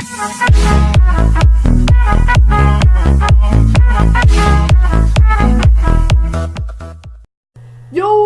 Yo,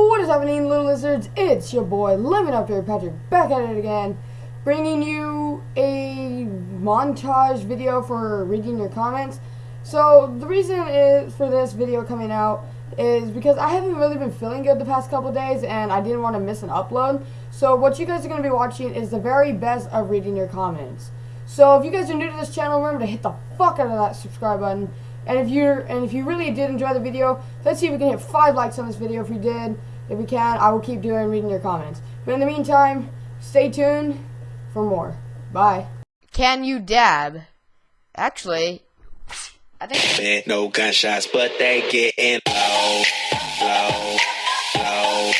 what is happening, little lizards? It's your boy, Lemon Raptor here, Patrick, back at it again, bringing you a montage video for reading your comments. So, the reason is for this video coming out is because I haven't really been feeling good the past couple days, and I didn't want to miss an upload. So, what you guys are going to be watching is the very best of reading your comments. So, if you guys are new to this channel, remember to hit the fuck out of that subscribe button. And if you're and if you really did enjoy the video, let's see if we can hit five likes on this video. If we did, if we can, I will keep doing reading your comments. But in the meantime, stay tuned for more. Bye. Can you dab? Actually, I think Man, no gunshots, but they getting low, low, low,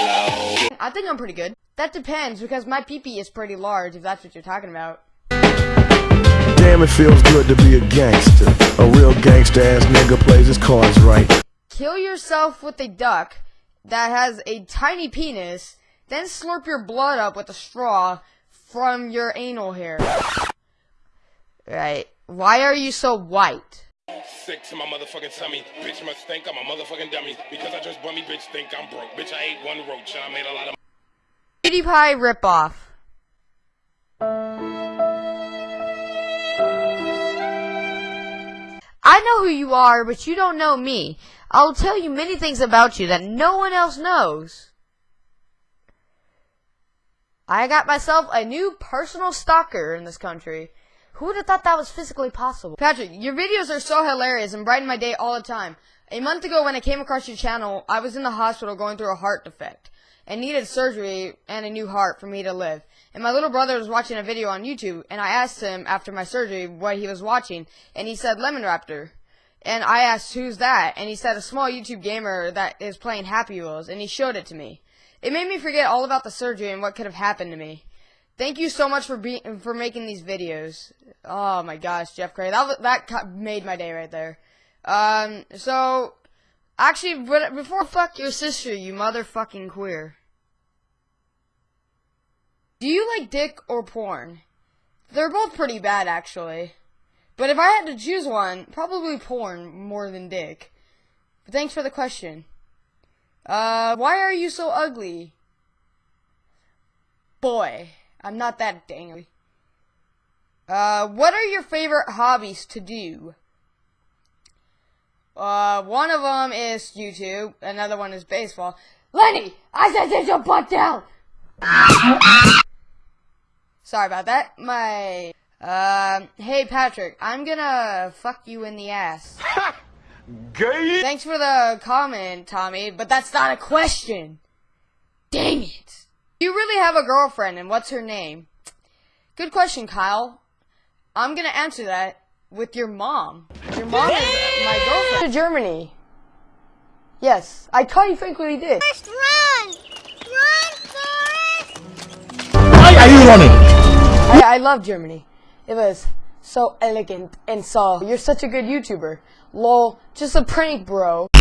low. I think I'm pretty good. That depends because my peepee is pretty large. If that's what you're talking about. Damn, it feels good to be a gangster. A real gangster ass nigga plays his cards right. Kill yourself with a duck that has a tiny penis, then slurp your blood up with a straw from your anal hair. Right. Why are you so white? Sick to my motherfucking tummy. Bitch must think I'm a motherfucking dummy. Because I just bummy, bitch think I'm broke. Bitch, I ate one roach. I made a lot of PewDiePie ripoff. Know who you are, but you don't know me. I'll tell you many things about you that no one else knows. I got myself a new personal stalker in this country. Who would have thought that was physically possible? Patrick, your videos are so hilarious and brighten my day all the time. A month ago when I came across your channel, I was in the hospital going through a heart defect and needed surgery and a new heart for me to live. And my little brother was watching a video on YouTube, and I asked him after my surgery what he was watching, and he said Lemon Raptor. And I asked, who's that? And he said, a small YouTube gamer that is playing Happy Wheels, and he showed it to me. It made me forget all about the surgery and what could have happened to me. Thank you so much for be for making these videos. Oh my gosh, Jeff Cray, that that made my day right there. Um, so actually, before fuck your sister, you motherfucking queer. Do you like dick or porn? They're both pretty bad, actually. But if I had to choose one, probably porn more than dick. But thanks for the question. Uh, why are you so ugly? Boy, I'm not that dang ugly. Uh, what are your favorite hobbies to do? Uh, one of them is YouTube. Another one is baseball. Lenny, I said sit your butt down. Sorry about that. My, um, hey Patrick, I'm gonna fuck you in the ass. Gay? Thanks for the comment, Tommy, but that's not a question. Dang it. You really have a girlfriend, and what's her name? Good question, Kyle. I'm gonna answer that with your mom. Your mom is my girlfriend. To Germany. Yes, I Connie frankly did. Forrest, run! Run, Forrest! Why are you running? I, I love Germany. It was so elegant and so. You're such a good YouTuber. Lol, just a prank, bro.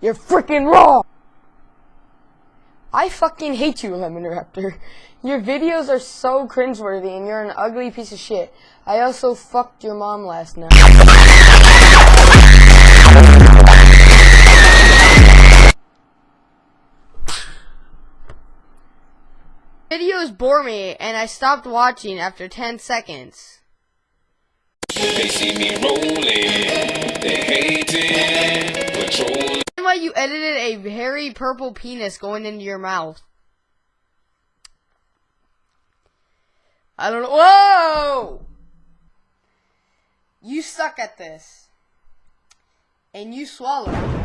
You're freaking wrong! I fucking hate you, Lemon Raptor. Your videos are so cringeworthy and you're an ugly piece of shit. I also fucked your mom last night. Videos bore me and I stopped watching after 10 seconds. They see me rolling. They hating. Patrolling. Why you edited a hairy purple penis going into your mouth? I don't know. Whoa! You suck at this. And you swallow.